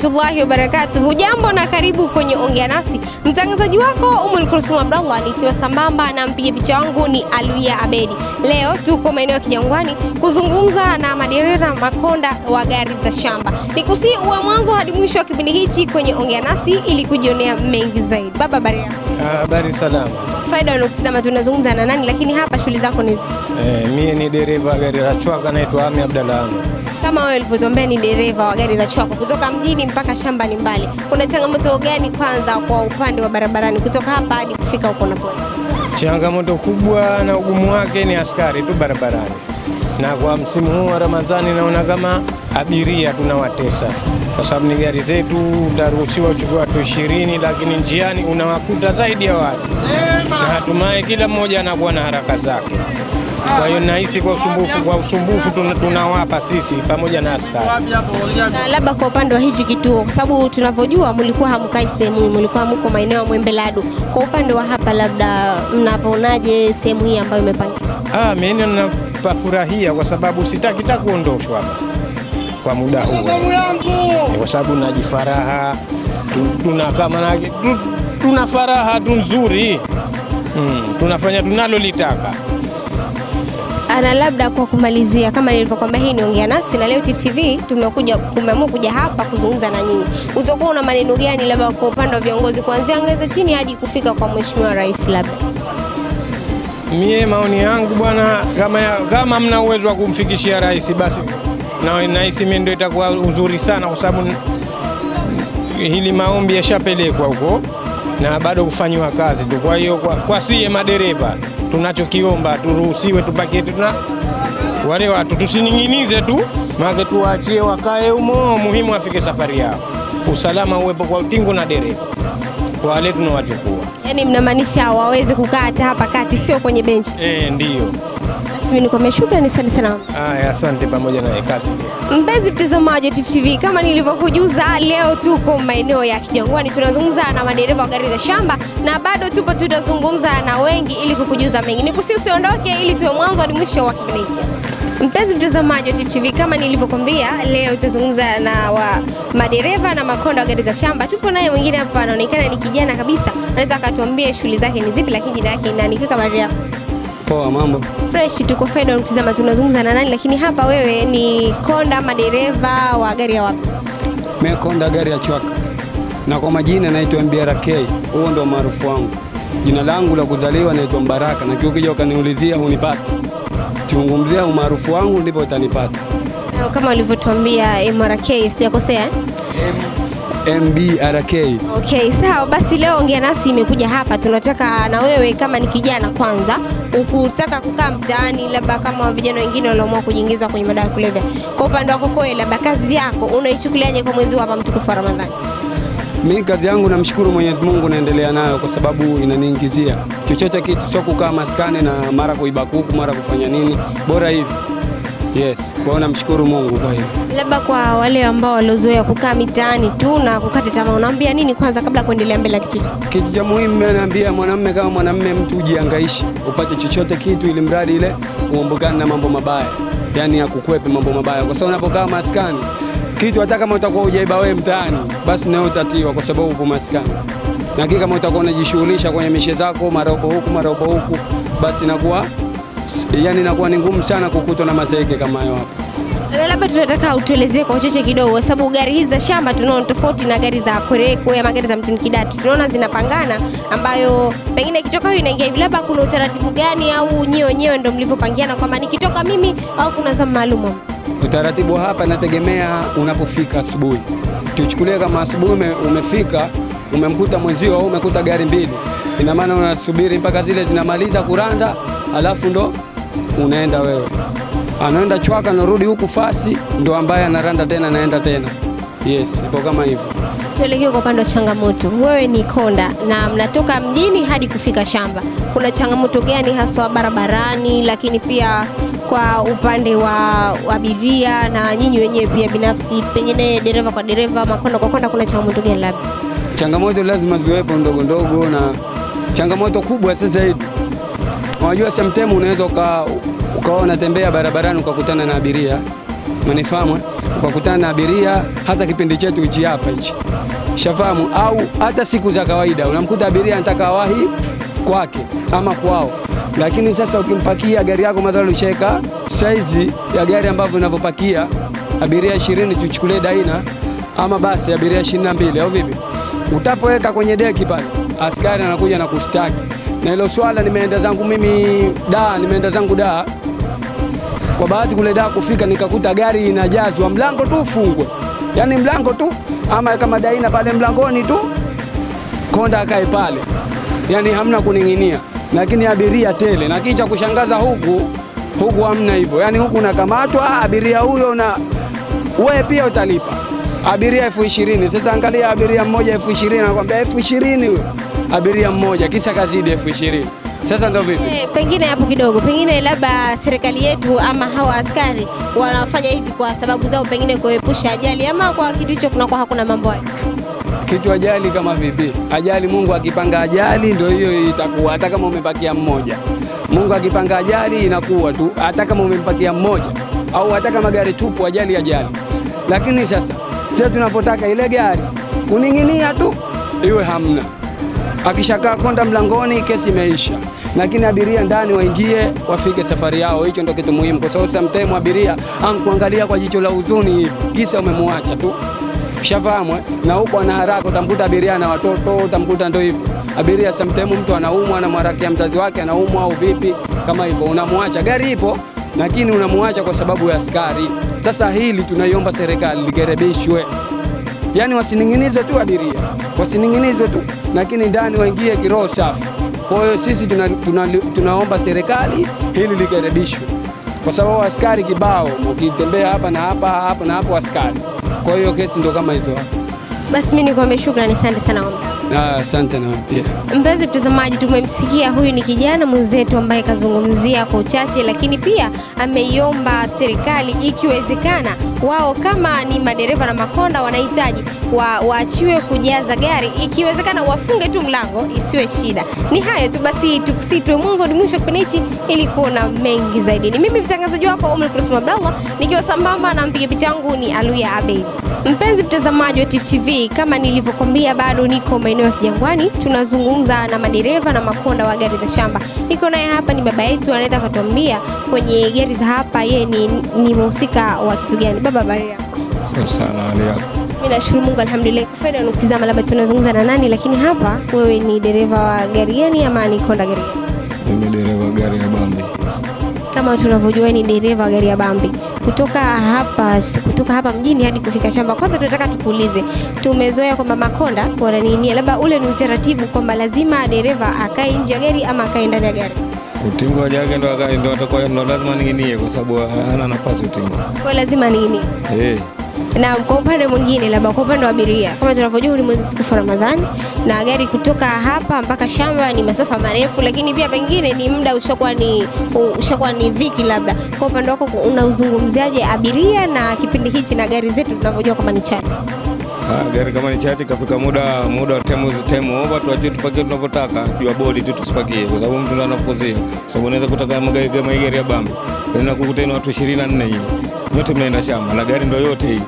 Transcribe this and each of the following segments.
warahmatullahi wabarakatuh. Hujambo na karibu kwenye Ongea Nasi. Mtangazaji wako Umul Kulsum Abdallah, nikiwa sambamba na mpiga picha wangu ni Aluia Abedi. Leo tuko maeneo ya Kijangwani kuzungumza na madereva makonda wa gari za shamba. Nikusi uwe mwanzo hadi mwisho wa kipindi hichi kwenye Ongea Nasi ili kujionea mengi zaidi. Baba, habari yako? Habari salama. Faida unakutizama, tunazungumza na nani, lakini hapa shughuli zako ni Eh, mie ni dereva wa gari la chwaka naitwa Ami Abdalla. Kama wewe ulivyotuambia ni dereva wa gari za Chwaka kutoka mjini mpaka shamba ni mbali, kuna changamoto gani kwanza kwa upande wa barabarani kutoka hapa hadi kufika huko unapoenda? Changamoto kubwa na ugumu wake ni askari tu barabarani, na kwa msimu huu wa Ramadhani naona kama abiria tunawatesa kwa sababu ni gari zetu, utaruhusiwa uchukue watu ishirini, lakini njiani unawakuta zaidi ya watu, na hatimaye kila mmoja anakuwa na haraka zake. Kwa hiyo nahisi kwa usumbufu, kwa usumbufu tunawapa sisi pamoja na askari. Na labda kwa upande wa hichi kituo, kwa sababu tunavyojua mlikuwa hamkai sehemu hii, mlikuwa mko maeneo ya Mwembelado. Kwa upande wa hapa, labda mnaponaje sehemu hii ambayo imepangwa? Ah, mimi napafurahia kwa sababu sitaki ta kuondoshwa hapa kwa muda huu, kwa sababu najifaraha tunakama tuna kama na- tu- tuna faraha tu nzuri hmm, tunafanya tunalolitaka. Ana labda kwa kumalizia, kama nilivyokwambia, hii ni Ongea Nasi na leo Tifu TV tumekuja tumeamua kuja hapa kuzungumza na nyinyi. Utakuwa una maneno gani labda kwa upande wa viongozi kuanzia ngazi chini hadi kufika kwa Mheshimiwa Rais labda? Mie maoni yangu bwana, kama, kama mna uwezo wa kumfikishia rais basi na nahisi mimi ndio itakuwa uzuri sana, kwa sababu hili maombi yashapelekwa huko na bado kufanyiwa kazi tu. Kwa hiyo kwa, kwa siye madereva tunachokiomba turuhusiwe tupakie tuna wale watu tusining'inize tu, maana tuwaachie wakae humo, muhimu afike safari yao, usalama uwepo kwa utingo na dereva kwa wale tunawachukua. Yani mnamaanisha waweze kukaa hata hapa kati, sio kwenye benchi. Eh, ndiyo. Basi mimi nikwambia shukrani sana sana. Haya, asante pamoja na kazi. Mpenzi mtazamaji wa Tifu TV, kama nilivyokujuza, leo tuko maeneo ya Kijangwani, tunazungumza na madereva wa gari za shamba na bado tupo, tutazungumza na wengi ili kukujuza mengi. Nikusi usiondoke, ili tuwe mwanzo hadi mwisho wa kipindi hiki. Mpenzi mtazamaji wa Tifu TV, kama nilivyokwambia, leo tutazungumza na wa madereva na makonda wa gari za shamba. Tupo naye mwingine hapa, anaonekana ni kijana kabisa, anaweza akatuambia shughuli zake ni zipi, lakini jina yake ni nani? Kaka, yako? Poa, mambo. Fresh, tuko Faida ukitizama, tunazungumza na nani, lakini hapa wewe ni konda ama dereva wa gari ya wapi? Mimi konda gari ya chwaka na kwa majina naitwa MBRK, huo ndo maarufu wangu. Jina langu la kuzaliwa naitwa Mbaraka, na kiukija ukaniulizia unipate tiungumzia umaarufu wangu ndipo utanipata. Kama ulivyotuambia MRK, sijakosea eh? MBRK. Okay, sawa basi, leo ongea nasi imekuja hapa, tunataka na wewe kama ni kijana kwanza, ukutaka kukaa mtaani, labda kama vijana wengine walioamua kujiingiza kwenye madawa ya kulevya, kwa upande wako koe, labda kazi yako unaichukuliaje kwa mwezi hapa mtukufu wa Ramadhani? Mi kazi yangu namshukuru Mwenyezi Mungu, naendelea nayo kwa sababu inaniingizia chochote kitu, sio kukaa maskani na mara kuiba kuku mara kufanya nini, bora hivi. Yes, kwa hiyo namshukuru Mungu kwa hiyo. Labda kwa wale ambao waliozoea kukaa mitaani tu na kukata tamaa, unaambia nini kwanza kabla ya kuendelea mbele kitu? Kitu cha muhimu naambia mwanamume kama mwanamme mtu ujiangaishi upate chochote kitu, ili mradi ile uombukane na mambo mabaya, yaani akukwepe mambo mabaya, kwa sababu unapokaa maskani kitu, hata kama utakuwa ujaiba wewe mtaani, basi nawe utatiwa, kwa sababu upo maskani. Lakini kama utakuwa unajishughulisha kwenye mishe zako, mara upo huku mara upo huku, basi inakuwa yani inakuwa ni ngumu sana kukutwa na mazeeke kama hayo hapa. Labda tunataka utuelezee kwa uchache kidogo, kwa sababu gari hizi za shamba tunaona tofauti na gari za kwerekwe ama gari za mtuni kidatu, tunaona zinapangana, ambayo pengine ikitoka huyu inaingia hivi. Labda kuna utaratibu gani, au nyewe wenyewe ndio mlivyopangiana kwamba nikitoka mimi au kuna zamu maalum? Utaratibu hapa inategemea unapofika asubuhi. Tuchukulie kama asubuhi ume, umefika umemkuta mwenzio au umekuta gari mbili, ina maana unasubiri mpaka zile zinamaliza kuranda, alafu ndo unaenda wewe. Anaenda chwaka, narudi huku fasi, ndo ambaye anaranda tena, anaenda tena. Yes, ipo kama hivyo. Tuelekee kwa upande wa changamoto. Wewe ni konda na mnatoka mjini hadi kufika shamba, kuna changamoto gani haswa barabarani, lakini pia kwa upande wa abiria na nyinyi wenyewe pia binafsi, pengine dereva kwa dereva, makonda kwa konda, kuna changamoto gani labda? Changamoto lazima ziwepo ndogo ndogo, na changamoto kubwa sasa hivi, unajua sometimes unaweza uka, ukawa unatembea barabarani ukakutana na abiria. Manifahamu eh? ukakutana na abiria, hasa kipindi chetu hichi hapa hichi, shafahamu au hata siku za kawaida unamkuta abiria anataka wahi kwake ama kwao, lakini sasa ukimpakia gari yako mathalan ushaweka saizi ya gari ambavyo unavyopakia abiria 20 tuchukulie Daina ama basi abiria 22 au vipi, utapoweka kwenye deki pale, askari anakuja na kustaki. Na hilo swala nimeenda zangu mimi da, nimeenda zangu da. Kwa bahati kule da kufika nikakuta gari inajazwa, mlango tu ufungwe, yaani mlango tu, ama kama Daina pale mlangoni tu, konda akae pale, yaani hamna kuning'inia, lakini abiria tele. Na kicha kushangaza huku huku hamna hivyo, yaani huku unakamatwa abiria huyo na wewe pia utalipa. Abiria elfu ishirini. Sasa angalia abiria mmoja elfu ishirini, anakwambia elfu ishirini huyo abiria mmoja, kisa kazidi elfu ishirini. Sasa ndo vipi? Eh, pengine hapo kidogo, pengine labda serikali yetu ama hawa askari wanafanya hivi kwa sababu zao, pengine kuepusha ajali, ama kwa kitu hicho kunakuwa hakuna mambo hayo. kitu ajali kama vipi? Ajali, Mungu akipanga ajali ndio hiyo itakuwa, hata kama umepakia mmoja. Mungu akipanga ajali inakuwa tu, hata kama umempakia mmoja au hata kama gari tupu, ajali ajali. Lakini sasa sisi tunapotaka ile gari kuning'inia tu iwe hamna, akishakaa konda mlangoni, kesi imeisha. Lakini abiria ndani waingie, wafike safari yao. Hicho ndio kitu muhimu, kwa sababu sometimes abiria ankuangalia kwa jicho la huzuni hivi, kisa umemwacha tu Ushafahamu eh? Na huko ana haraka, utamkuta abiria na watoto, utamkuta ndio hivyo. Abiria sometimes mtu anaumwa, anamharakia mzazi wake anaumwa au vipi, kama hivyo unamwacha. Gari ipo lakini unamwacha kwa sababu ya askari. Sasa hili tunaiomba serikali ligerebishwe, yaani wasining'inizwe tu abiria, wasining'inizwe tu, lakini ndani waingie kiroho safi. Kwa hiyo sisi tuna, tuna, tunaomba serikali hili ligerebishwe, kwa sababu askari kibao, ukitembea hapa na hapa hapa na hapo askari. Kwa hiyo kesi ndio kama hizo. Basi mimi nikwambie shukrani, asante sana. Ah, Asante na pia. Mpenzi mtazamaji, tumemsikia huyu ni kijana mwenzetu ambaye kazungumzia kwa uchache, lakini pia ameiomba serikali ikiwezekana, wao kama ni madereva na makonda wanahitaji wa, waachiwe kujaza gari, ikiwezekana wafunge tu mlango isiwe shida. Ni hayo tu basi, tukusitwe mwanzo hadi mwisho kipindi hichi ili kuona mengi zaidi. Ni mimi mtangazaji wako Umar Kulsum Abdallah nikiwa sambamba na mpiga picha wangu ni Aluya Abeid. Mpenzi mtazamaji wa TV, kama nilivyokuambia, bado niko maeneo ya Kijangwani, tunazungumza na madereva na makonda wa gari za shamba. Niko naye hapa, ni baba yetu, anaweza akatuambia kwenye gari za hapa yeye ni, ni mhusika wa kitu gani? Baba, habari yako? Safi sana hali yako. Mimi nashukuru Mungu, alhamdulillah. Faida unatizama, labda tunazungumza na nani, lakini hapa wewe ni dereva wa gari gani ama ni konda gari gani? Mimi dereva. Kama tunavyojua ni dereva wa gari ya Bambi kutoka hapa kutoka hapa mjini hadi kufika shamba. Kwanza tunataka tukuulize, tumezoea kwamba makonda wananinia, labda ule ni utaratibu kwamba lazima dereva akae nje ya gari ama akae ndani ya gari? Utingo wa jage ndo akae ndo atakuwa ndo lazima ning'inie kwa sababu hana nafasi utingo. Kwa lazima ning'inie Eh. Na kwa upande mwingine, labda kwa upande wa abiria, kama tunavyojua huu ni mwezi mtukufu wa Ramadhani na gari kutoka hapa mpaka shamba ni masafa marefu, lakini pia pengine ni muda ushakuwa ni ushakuwa ni dhiki. Labda kwa upande wako unauzungumziaje abiria na kipindi hichi na gari zetu tunavyojua kwamba ni chache? Ha, gari kama ni chache kafika muda muda wa temu time over tuachie tupakie tunavyotaka juu ya bodi tu tusipakie kwa sababu mtu ndo anapozia. Sababu unaweza kutaka magari kama gari ya bamba na kukutana watu 24 hivi. Yote mnaenda shamba na gari ndo yote hii.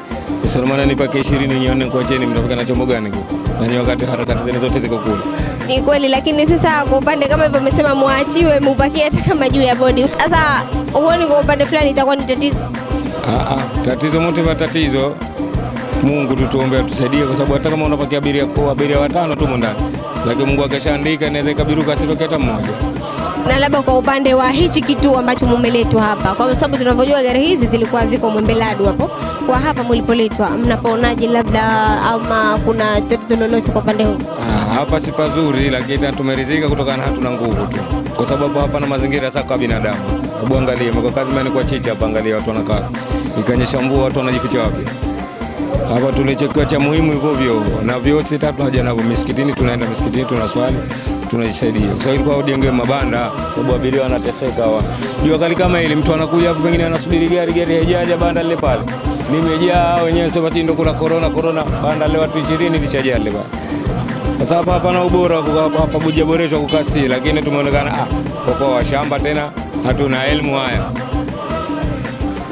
Sasa maana nipakie 20 nione jeni mtafika na chombo gani. Na ni wakati harakati zenu zote ziko kule. Ni kweli, lakini sasa kwa upande kama hivyo umesema muachiwe mupakie hata kama juu ya bodi. Sasa huoni kwa upande fulani itakuwa ni tatizo? Ah, ah, tatizo mote wa tatizo Mungu tutuombe atusaidie, kwa sababu hata kama unapakia abiria kwa abiria watano tu ndani, lakini Mungu akishaandika inaweza ikabiruka asitoke hata mmoja. na labda kwa upande wa hichi kituo ambacho mumeletwa hapa, kwa sababu tunavyojua gari hizi zilikuwa ziko Mwembeladu hapo, kwa hapa mlipoletwa, mnapaonaje? Labda ama kuna tatizo lolote kwa upande huu? Ah, hapa si pazuri, lakini tumeridhika kutokana na hatuna nguvu tu, kwa sababu hapa na mazingira sasa kwa binadamu. Hebu angalia mko kazi mani kwa chicha hapa, angalia watu wanakaa, ikanyesha mvua watu wanajificha wapi? Hapa tulichokiwa cha muhimu hivyo vyo na vyote tatu haja navyo misikitini, tunaenda misikitini tunaswali tunajisaidia, kwa sababu kwa ujenge mabanda, sababu abiria wanateseka hawa. Jua kali kama hili, mtu anakuja hapo, pengine anasubiri gari, gari haijaja, banda lile pale limejaa, wenyewe sema ndo kuna corona corona, banda leo watu 20 lishajaa bwana. Kwa sababu hapa hapana ubora wa hapa, bujaboreshwa kukasi, lakini tumeonekana ah, kwa shamba tena hatuna elimu haya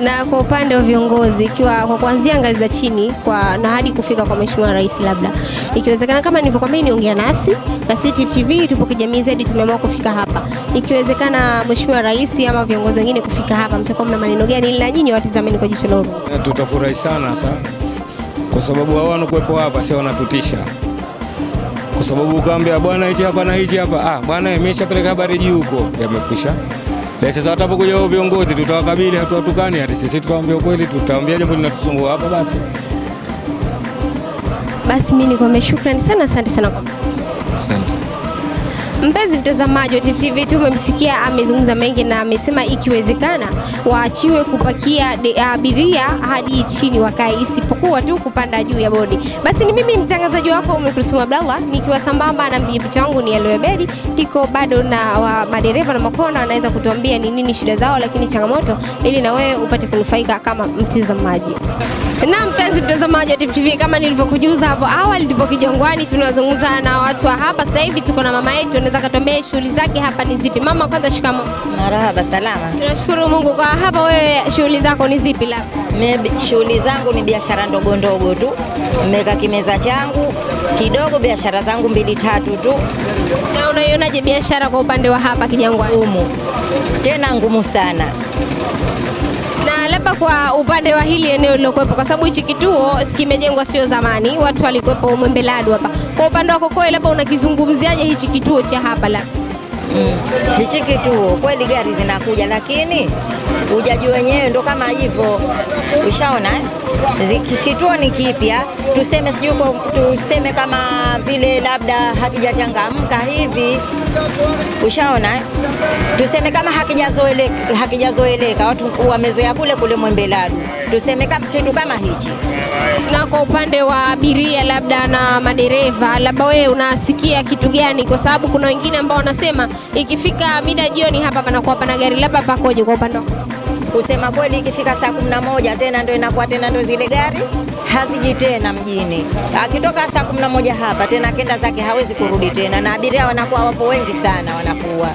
Na kwa upande wa viongozi, ikiwa kwa kuanzia ngazi za chini kwa na hadi kufika kwa Mheshimiwa Rais, labda ikiwezekana, kama nilivyokwambia, niongea nasi na sisi TV tupo kijamii zaidi, tumeamua kufika hapa. Ikiwezekana Mheshimiwa Rais ama viongozi wengine kufika hapa, mtakuwa mna maneno gani na nyinyi watizameni kwa jicho la huruma? Tutafurahi sana sa kwa sababu hao wanakuwepo hapa sio wanatutisha, kwa sababu ukaambia bwana hichi hapa na hichi hapa, ah bwana imeshapeleka habari juu huko, yamekwisha. Na sasa watapokuja wao viongozi, tutawakabili, hatuwatukani, hata sisi tutawaambia ukweli, tutawaambia jambo linatusumbua hapa basi. Basi mimi nikwambia shukrani sana, asante sana kwa Asante. Mpenzi mtazamaji wa TTV, TV, tumemsikia amezungumza mengi na amesema ikiwezekana waachiwe kupakia abiria hadi chini wakae, isipokuwa tu kupanda juu ya bodi. Basi ni mimi mtangazaji wako Umu Kulsum Abdallah nikiwa sambamba na mpiga picha wangu ni Aloe Bedi. Tiko bado na wa madereva na makonda wanaweza kutuambia ni nini shida zao, lakini changamoto, ili na wewe upate kunufaika kama mtazamaji. Na mpenzi mtazamaji wa TTV, kama nilivyokujuza hapo awali, tupo Kijongwani, tunazungumza na watu wa hapa. Sasa hivi tuko na mama yetu, anaweza katuambia shughuli zake hapa ni zipi. Mama, kwanza shikamo. Marahaba, salama. Tunashukuru Mungu kwa hapa. Wewe shughuli zako ni zipi? la Mimi shughuli zangu ni biashara ndogo ndogo tu, nimeweka kimeza changu kidogo, biashara zangu mbili tatu tu, na unaionaje biashara kwa upande wa hapa Kijangwani? ngumu tena ngumu sana. Labda kwa upande wa hili eneo lilokuwepo, kwa sababu hichi kituo kimejengwa sio zamani, watu walikuwepo Umembeladu hapa. Kwa upande wako kwa labda unakizungumziaje hichi kituo cha hapa labda? Mm. Hichi kituo kweli gari zinakuja, lakini ujaji wenyewe ndo kama hivyo, ushaona eh? Kituo ni kipya, tuseme sijui tuseme kama vile labda hakijachangamka hivi, ushaona eh? Tuseme kama hakijazoeleka, hakijazoeleka. Watu wamezoea kule kule Mwembeladu, tuseme kitu kama hichi Na kwa upande wa abiria labda na madereva, labda wewe unasikia kitu gani? Kwa sababu kuna wengine ambao wanasema ikifika mida jioni hapa panakuwa pana gari, labda pakoje kwa upande wako? Kusema kweli, ikifika saa kumi na moja tena ndo inakuwa tena ndo zile gari haziji tena mjini. Akitoka saa kumi na moja hapa tena akenda zake hawezi kurudi tena, na abiria wanakuwa wapo wengi sana, wanakuwa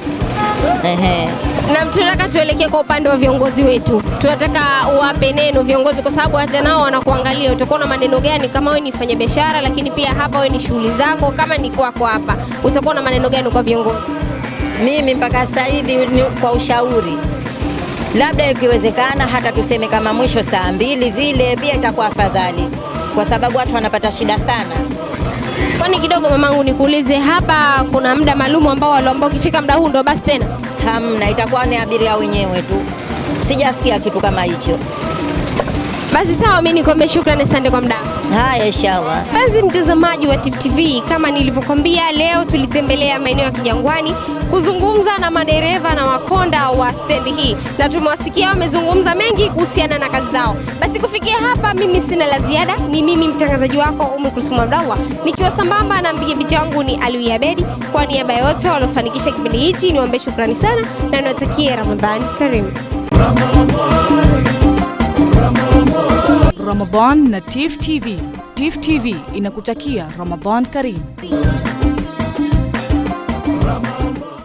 ehe. Na tunataka tuelekee kwa upande wa viongozi wetu, tunataka uwape neno viongozi, kwa sababu hata nao wanakuangalia. Utakuwa na maneno gani kama wewe ni mfanya biashara, lakini pia hapa wewe ni shughuli zako, kama ni kwako hapa, utakuwa na maneno gani kwa viongozi? Mimi mpaka sasa hivi ni kwa ushauri, labda ikiwezekana hata tuseme kama mwisho saa mbili vile, pia itakuwa afadhali, kwa sababu watu wanapata shida sana. Kwani kidogo mamangu, nikuulize hapa, kuna muda maalum ambao waliambao ukifika muda huu ndo basi tena Hamna, itakuwa ni abiria wenyewe tu. Sijasikia kitu kama hicho. basi sawa, mimi nikombe. shukrani, asante kwa muda. Haya, inshallah. Basi mtazamaji wa Tifu TV, kama nilivyokwambia, leo tulitembelea maeneo ya Kijangwani kuzungumza na madereva na makonda wa stendi hii, na tumewasikia wamezungumza mengi kuhusiana na kazi zao. Basi kufikia hapa, mimi sina la ziada. Ni mimi mtangazaji wako Umu Kulsum Abdallah, nikiwa sambamba na mpiga picha wangu ni Aliwi Abedi. Kwa niaba ya wote waliofanikisha kipindi hichi, niwaambie shukrani sana na niwatakie Ramadhani karimu. Ramadan na Tif TV. Tif TV inakutakia Ramadan Karim.